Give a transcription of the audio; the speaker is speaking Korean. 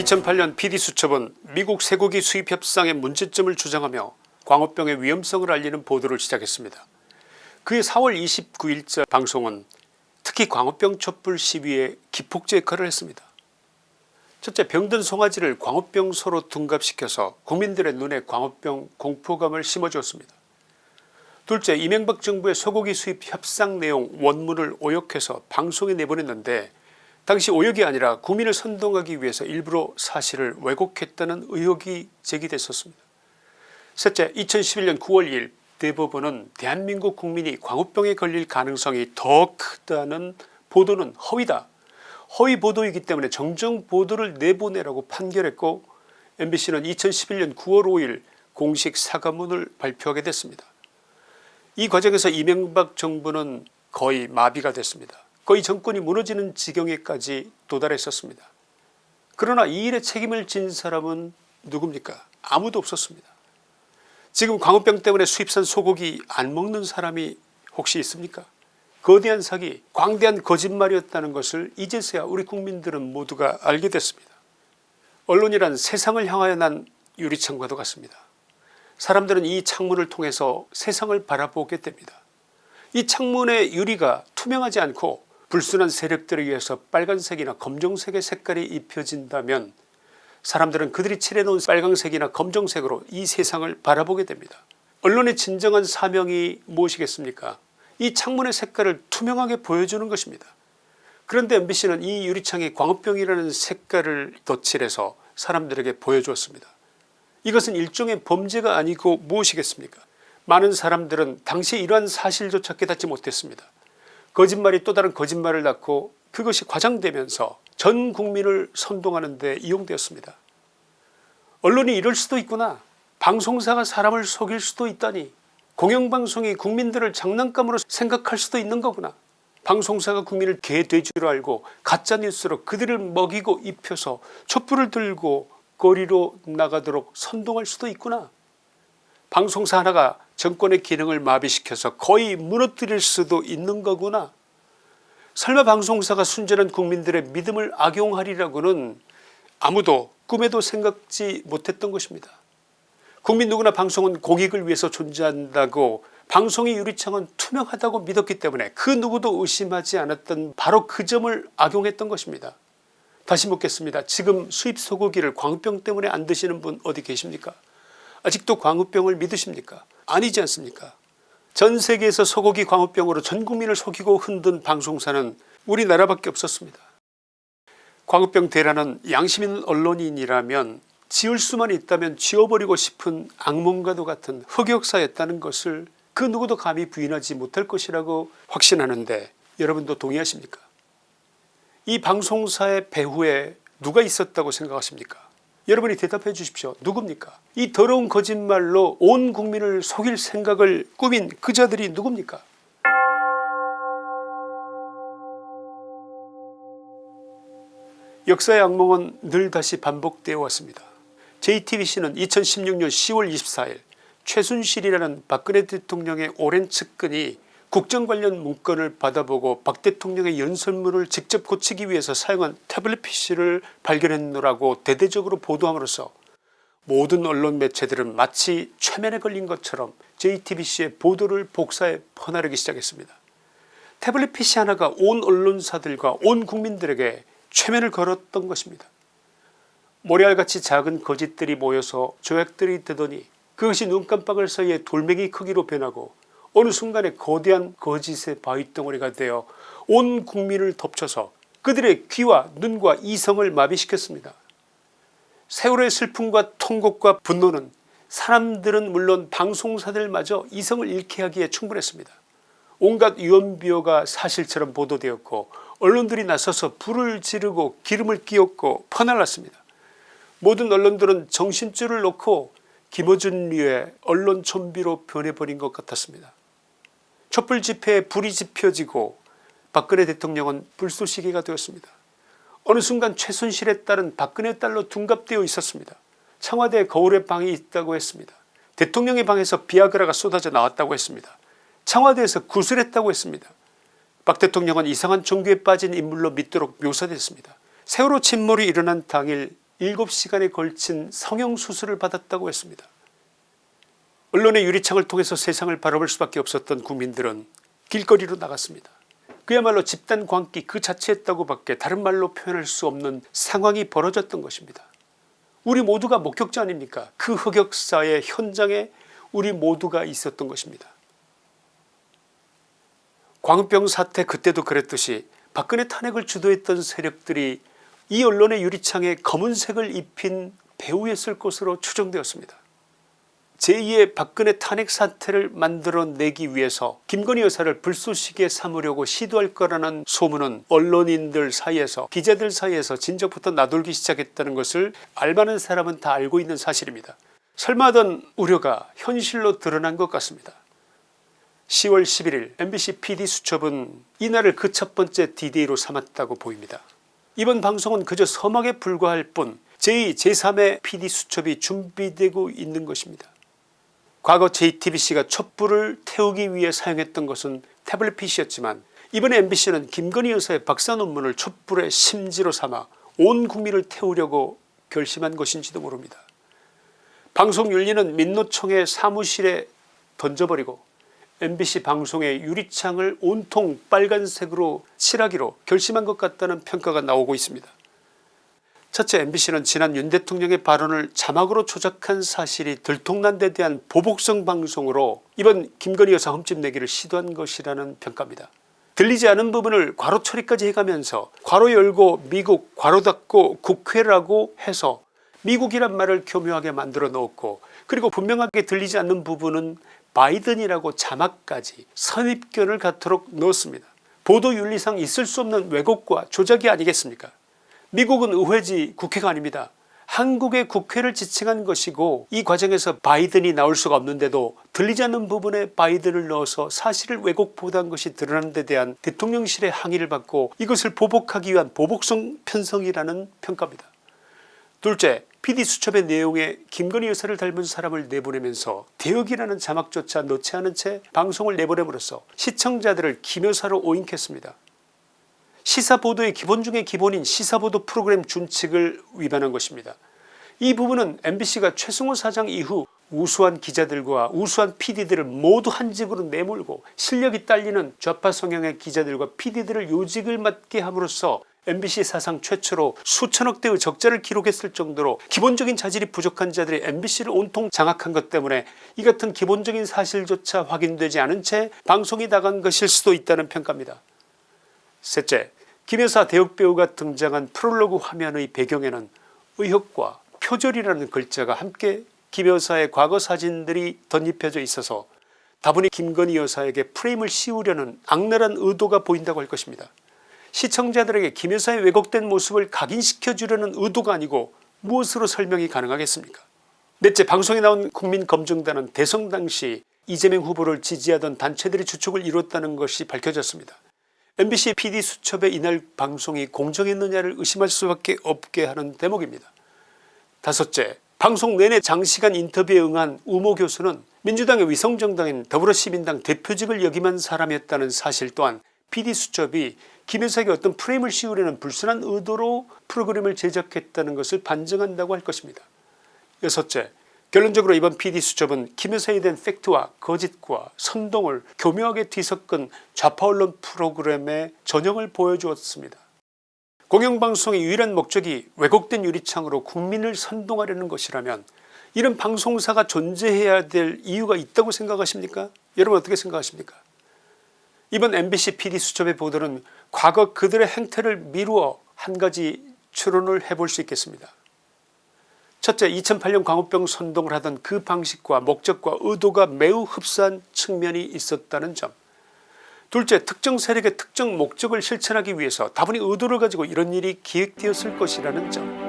2008년 PD수첩은 미국 쇠고기 수입 협상의 문제점을 주장하며 광우병의 위험성을 알리는 보도를 시작했습니다. 그해 4월 29일자 방송은 특히 광우병 촛불 시위에 기폭제 역할을 했습니다. 첫째 병든 송아지를 광우병소로 둔갑시켜서 국민들의 눈에 광우병 공포감을 심어주었습니다. 둘째 이명박 정부의 소고기 수입 협상 내용 원문을 오역해서 방송에 내보냈는데 당시 오역이 아니라 국민을 선동하기 위해서 일부러 사실을 왜곡했다는 의혹이 제기됐었습니다. 셋째 2011년 9월 2일 대법원은 대한민국 국민이 광우병에 걸릴 가능성이 더 크다는 보도는 허위다 허위 보도이기 때문에 정정 보도를 내보내라고 판결했고 mbc는 2011년 9월 5일 공식 사과문을 발표하게 됐습니다. 이 과정에서 이명박 정부는 거의 마비가 됐습니다. 거의 정권이 무너지는 지경에까지 도달했었습니다. 그러나 이 일에 책임을 진 사람은 누굽니까 아무도 없었습니다. 지금 광우병 때문에 수입산 소고기 안 먹는 사람이 혹시 있습니까 거대한 사기 광대한 거짓말이었다는 것을 이제서야 우리 국민들은 모두가 알게 됐습니다. 언론이란 세상을 향하여 난 유리창과도 같습니다. 사람들은 이 창문을 통해서 세상을 바라보게 됩니다. 이 창문의 유리가 투명하지 않고 불순한 세력들에 의해서 빨간색이나 검정색의 색깔이 입혀진다면 사람들은 그들이 칠해놓은 빨간색이나 검정색으로 이 세상을 바라보게 됩니다. 언론의 진정한 사명이 무엇이겠습니까 이 창문의 색깔을 투명하게 보여주는 것입니다. 그런데 mbc는 이 유리창에 광우병이라는 색깔을 덧칠해서 사람들에게 보여주었습니다. 이것은 일종의 범죄가 아니고 무엇이겠습니까 많은 사람들은 당시 이러한 사실조차 깨닫지 못했습니다. 거짓말이 또 다른 거짓말을 낳고 그것이 과장되면서 전 국민을 선동하는 데 이용되었습니다. 언론이 이럴 수도 있구나. 방송사가 사람을 속일 수도 있다니. 공영방송이 국민들을 장난감으로 생각할 수도 있는 거구나. 방송사가 국민을 개돼지로 알고 가짜뉴스로 그들을 먹이고 입혀서 촛불을 들고 거리로 나가도록 선동할 수도 있구나. 방송사 하나가 정권의 기능을 마비시켜서 거의 무너뜨릴 수도 있는 거구나 설마 방송사가 순전한 국민들의 믿음을 악용하리라고는 아무도 꿈에도 생각지 못했던 것입니다. 국민 누구나 방송은 공익을 위해서 존재한다고 방송의 유리창은 투명하다고 믿었기 때문에 그 누구도 의심하지 않았던 바로 그 점을 악용했던 것입니다. 다시 묻겠습니다. 지금 수입 소고기를 광우병 때문에 안 드시는 분 어디 계십니까 아직도 광우병을 믿으십니까 아니지 않습니까? 전 세계에서 소고기 광우병으로 전 국민을 속이고 흔든 방송사는 우리나라밖에 없었습니다. 광우병 대란은 양심 있는 언론인이라면 지울 수만 있다면 지워버리고 싶은 악몽과도 같은 흑역사였다는 것을 그 누구도 감히 부인하지 못할 것이라고 확신하는데 여러분도 동의하십니까? 이 방송사의 배후에 누가 있었다고 생각하십니까 여러분이 대답해 주십시오. 누굽니까? 이 더러운 거짓말로 온 국민을 속일 생각을 꾸민 그 자들이 누굽니까? 역사의 악몽은 늘 다시 반복되어 왔습니다. JTBC는 2016년 10월 24일 최순실이라는 박근혜 대통령의 오랜 측근이 국정 관련 문건을 받아보고 박 대통령의 연설문을 직접 고치기 위해서 사용한 태블릿 pc를 발견했노라고 대대적으로 보도함으로써 모든 언론 매체들은 마치 최면에 걸린 것처럼 JTBC의 보도를 복사해 퍼나르기 시작했습니다. 태블릿 pc 하나가 온 언론사들과 온 국민들에게 최면을 걸었던 것입니다. 모래알같이 작은 거짓들이 모여서 조약들이 되더니 그것이 눈깜빡을 사이에 돌멩이 크기로 변하고 어느 순간에 거대한 거짓의 바위덩어리가 되어 온 국민을 덮쳐서 그들의 귀와 눈과 이성을 마비시켰습니다. 세월의 슬픔과 통곡과 분노는 사람들은 물론 방송사들마저 이성을 잃게 하기에 충분했습니다. 온갖 유언비어가 사실처럼 보도되었고 언론들이 나서서 불을 지르고 기름을 끼얹고 퍼날랐습니다. 모든 언론들은 정신줄을 놓고 김어준류의 언론 좀비로 변해버린 것 같았습니다. 촛불 집회에 불이 지펴지고 박근혜 대통령은 불쏘시개가 되었습니다. 어느 순간 최순실의 딸은 박근혜 딸로 둔갑되어 있었습니다. 청와대 거울에 방이 있다고 했습니다. 대통령의 방에서 비아그라가 쏟아져 나왔다고 했습니다. 청와대에서 구슬했다고 했습니다. 박 대통령은 이상한 종교에 빠진 인물로 믿도록 묘사됐습니다. 세월호 침몰이 일어난 당일 7시간에 걸친 성형수술을 받았다고 했습니다. 언론의 유리창을 통해서 세상을 바라볼 수밖에 없었던 국민들은 길거리로 나갔습니다. 그야말로 집단 광기 그 자체였다고 밖에 다른 말로 표현할 수 없는 상황이 벌어졌던 것입니다. 우리 모두가 목격자 아닙니까 그 흑역사의 현장에 우리 모두가 있었던 것입니다. 광우병 사태 그때도 그랬듯이 박근혜 탄핵을 주도했던 세력들이 이 언론의 유리창에 검은색을 입힌 배우였을 것으로 추정되었습니다. 제2의 박근혜 탄핵 사태를 만들어내기 위해서 김건희 여사를 불쏘시개 삼으려고 시도할 거라는 소문은 언론인들 사이에서 기자들 사이에서 진작부터 나돌기 시작했다는 것을 알만한 사람은 다 알고 있는 사실입니다. 설마 하던 우려가 현실로 드러난 것 같습니다. 10월 11일 MBC PD수첩은 이날을 그 첫번째 디데이로 삼았다고 보입니다. 이번 방송은 그저 서막에 불과할 뿐 제2 제3의 PD수첩이 준비되고 있는 것입니다. 과거 JTBC가 촛불을 태우기 위해 사용했던 것은 태블릿 PC였지만 이번에 MBC는 김건희 여사의 박사 논문을 촛불의 심지로 삼아 온 국민을 태우려고 결심한 것인지도 모릅니다. 방송 윤리는 민노총의 사무실에 던져버리고 MBC 방송의 유리창을 온통 빨간색으로 칠하기로 결심한 것 같다는 평가가 나오고 있습니다. 첫째 MBC는 지난 윤 대통령의 발언을 자막으로 조작한 사실이 들통난 데 대한 보복성 방송으로 이번 김건희 여사 흠집내기를 시도한 것이라는 평가입니다. 들리지 않은 부분을 괄호 처리까지 해가면서 괄호 열고 미국 괄호 닫고 국회라고 해서 미국이란 말을 교묘하게 만들어 넣었고 그리고 분명하게 들리지 않는 부분은 바이든이라고 자막까지 선입견을 갖도록 넣었습니다. 보도윤리상 있을 수 없는 왜곡과 조작이 아니겠습니까 미국은 의회지 국회가 아닙니다. 한국의 국회를 지칭한 것이고 이 과정에서 바이든이 나올 수가 없는데도 들리지 않는 부분에 바이든을 넣어서 사실을 왜곡 보도한 것이 드러난 데 대한 대통령실의 항의를 받고 이것을 보복하기 위한 보복성 편성이라는 평가입니다. 둘째 PD수첩의 내용에 김건희 여사를 닮은 사람을 내보내면서 대역이라는 자막조차 넣지 않은 채 방송을 내보냄으로써 시청자들을 김 여사로 오인했습니다. 시사보도의 기본 중의 기본인 시사보도 프로그램 준칙을 위반한 것입니다. 이 부분은 MBC가 최승호 사장 이후 우수한 기자들과 우수한 PD들을 모두 한 직으로 내몰고 실력이 딸리는 좌파 성향의 기자들과 PD들을 요직을 맡게 함으로써 MBC 사상 최초로 수천억 대의 적자를 기록했을 정도로 기본적인 자질이 부족한 자들이 MBC를 온통 장악한 것 때문에 이 같은 기본적인 사실조차 확인되지 않은 채 방송이 나간 것일 수도 있다는 평가입니다. 셋째 김여사 대역배우가 등장한 프롤로그 화면의 배경에는 의혹과 표절이라는 글자가 함께 김여사의 과거 사진들이 덧입혀져 있어서 다분히 김건희 여사에게 프레임을 씌우려는 악랄한 의도가 보인다고 할 것입니다. 시청자들에게 김여사의 왜곡된 모습을 각인시켜 주려는 의도가 아니고 무엇으로 설명이 가능하겠습니까 넷째 방송에 나온 국민검증단은 대선 당시 이재명 후보를 지지하던 단체들이 주축을 이뤘다는 것이 밝혀졌습니다. MBC PD수첩의 이날 방송이 공정했느냐를 의심할 수밖에 없게 하는 대목입니다. 다섯째 방송 내내 장시간 인터뷰에 응한 우모 교수는 민주당의 위성정당인 더불어시민당 대표직을 역임한 사람이었다는 사실 또한 PD수첩이 김현석이 어떤 프레임을 씌우려는 불순한 의도로 프로그램을 제작했다는 것을 반증한다고 할 것입니다. 여섯째 결론적으로 이번 PD수첩은 김여사에 대한 팩트와 거짓과 선동을 교묘하게 뒤섞은 좌파 언론 프로그램의 전형을 보여주었습니다. 공영방송의 유일한 목적이 왜곡된 유리창으로 국민을 선동하려는 것이라면 이런 방송사가 존재해야 될 이유가 있다고 생각하십니까 여러분 어떻게 생각하십니까 이번 MBC PD수첩의 보도는 과거 그들의 행태를 미루어 한 가지 추론을 해볼 수 있겠습니다. 첫째 2008년 광우병 선동을 하던 그 방식과 목적과 의도가 매우 흡사한 측면이 있었다는 점. 둘째 특정 세력의 특정 목적을 실천하기 위해서 다분히 의도를 가지고 이런 일이 기획되었을 것이라는 점